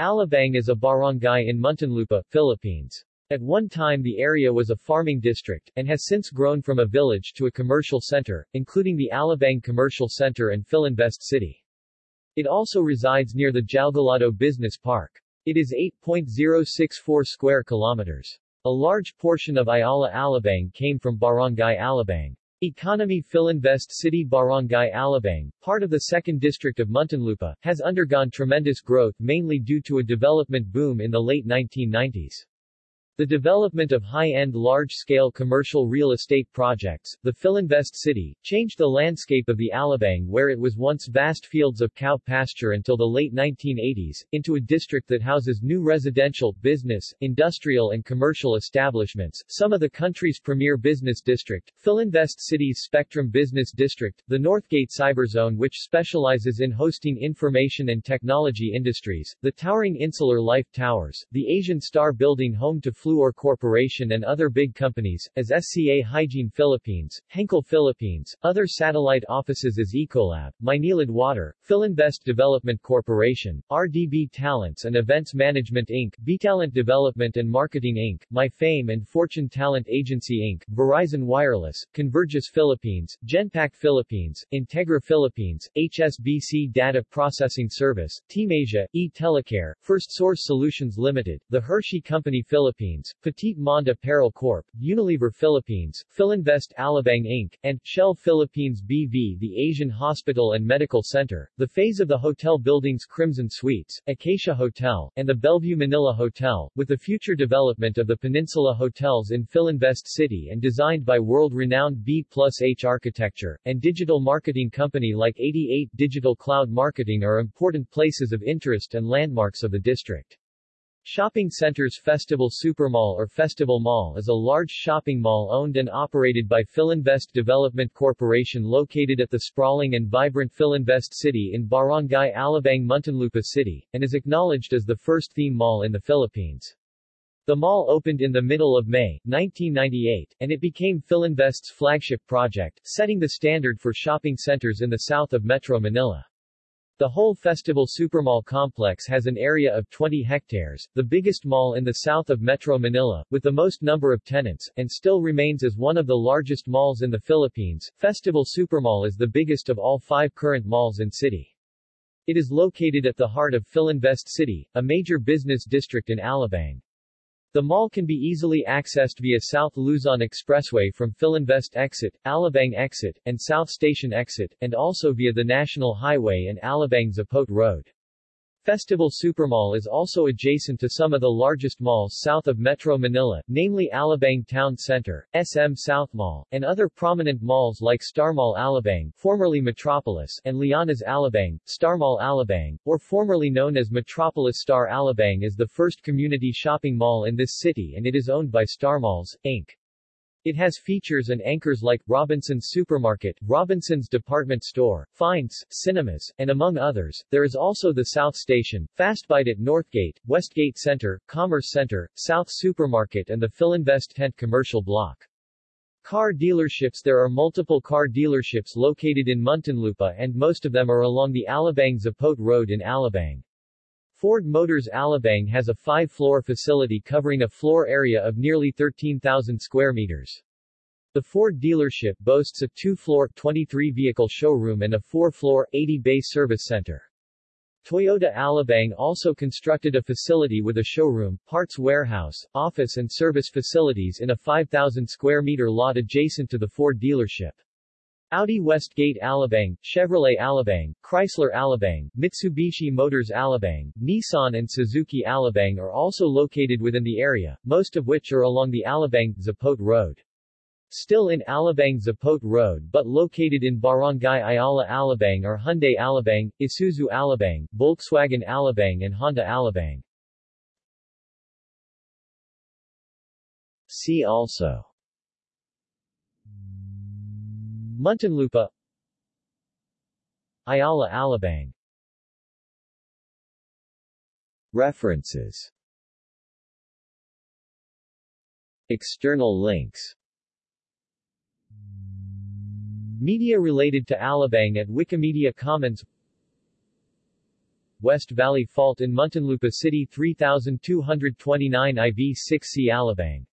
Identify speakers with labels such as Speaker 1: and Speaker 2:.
Speaker 1: Alabang is a barangay in Muntinlupa, Philippines. At one time the area was a farming district, and has since grown from a village to a commercial center, including the Alabang Commercial Center and Philinvest City. It also resides near the Jalgalado Business Park. It is 8.064 square kilometers. A large portion of Ayala Alabang came from Barangay Alabang. Economy Philinvest City Barangay Alabang, part of the 2nd District of Muntinlupa, has undergone tremendous growth mainly due to a development boom in the late 1990s. The development of high-end large-scale commercial real estate projects, the Philinvest City, changed the landscape of the Alabang where it was once vast fields of cow pasture until the late 1980s, into a district that houses new residential, business, industrial and commercial establishments, some of the country's premier business district, Philinvest City's Spectrum Business District, the Northgate Cyberzone which specializes in hosting information and technology industries, the towering Insular Life Towers, the Asian Star Building home to Fluor Corporation and other big companies, as SCA Hygiene Philippines, Henkel Philippines, other satellite offices as Ecolab, Maynilad Water, Philinvest Development Corporation, RDB Talents and Events Management Inc., Btalent Development and Marketing Inc., MyFame and Fortune Talent Agency Inc., Verizon Wireless, Convergys Philippines, Genpact Philippines, Integra Philippines, HSBC Data Processing Service, Team Asia, E-Telecare, First Source Solutions Limited, The Hershey Company Philippines, Philippines, Petit Monde Apparel Corp., Unilever Philippines, Philinvest Alabang Inc., and Shell Philippines BV The Asian Hospital and Medical Center, the phase of the hotel buildings Crimson Suites, Acacia Hotel, and the Bellevue Manila Hotel, with the future development of the Peninsula Hotels in Philinvest City and designed by world-renowned B plus H architecture, and digital marketing company like 88 Digital Cloud Marketing are important places of interest and landmarks of the district. Shopping Centers Festival Supermall or Festival Mall is a large shopping mall owned and operated by Philinvest Development Corporation located at the sprawling and vibrant Philinvest City in Barangay Alabang Muntinlupa City, and is acknowledged as the first theme mall in the Philippines. The mall opened in the middle of May, 1998, and it became Philinvest's flagship project, setting the standard for shopping centers in the south of Metro Manila. The whole Festival Supermall complex has an area of 20 hectares, the biggest mall in the south of Metro Manila, with the most number of tenants, and still remains as one of the largest malls in the Philippines. Festival Supermall is the biggest of all five current malls in city. It is located at the heart of Philinvest City, a major business district in Alabang. The mall can be easily accessed via South Luzon Expressway from Philinvest Exit, Alabang Exit, and South Station Exit, and also via the National Highway and Alabang Zapote Road. Festival Supermall is also adjacent to some of the largest malls south of Metro Manila, namely Alabang Town Center, SM South Mall, and other prominent malls like Star Mall Alabang, formerly Metropolis, and Liana's Alabang, Star Mall Alabang, or formerly known as Metropolis Star Alabang is the first community shopping mall in this city and it is owned by Star Malls, Inc. It has features and anchors like Robinson's Supermarket, Robinson's Department Store, Finds, Cinemas, and among others. There is also the South Station, Fastbite at Northgate, Westgate Center, Commerce Center, South Supermarket and the Philinvest Tent Commercial Block. Car dealerships There are multiple car dealerships located in Muntinlupa and most of them are along the Alabang Zapote Road in Alabang. Ford Motors Alabang has a five-floor facility covering a floor area of nearly 13,000 square meters. The Ford dealership boasts a two-floor, 23-vehicle showroom and a four-floor, 80-bay service center. Toyota Alabang also constructed a facility with a showroom, parts warehouse, office and service facilities in a 5,000 square meter lot adjacent to the Ford dealership. Audi Westgate Alabang, Chevrolet Alabang, Chrysler Alabang, Mitsubishi Motors Alabang, Nissan and Suzuki Alabang are also located within the area, most of which are along the Alabang-Zapote Road. Still in Alabang-Zapote Road but located in Barangay Ayala Alabang are Hyundai Alabang, Isuzu Alabang, Volkswagen Alabang and Honda Alabang. See also Muntinlupa Ayala Alabang. References. External links. Media related to Alabang at Wikimedia Commons. West Valley Fault in Muntinlupa City 3229 IV 6 C Alabang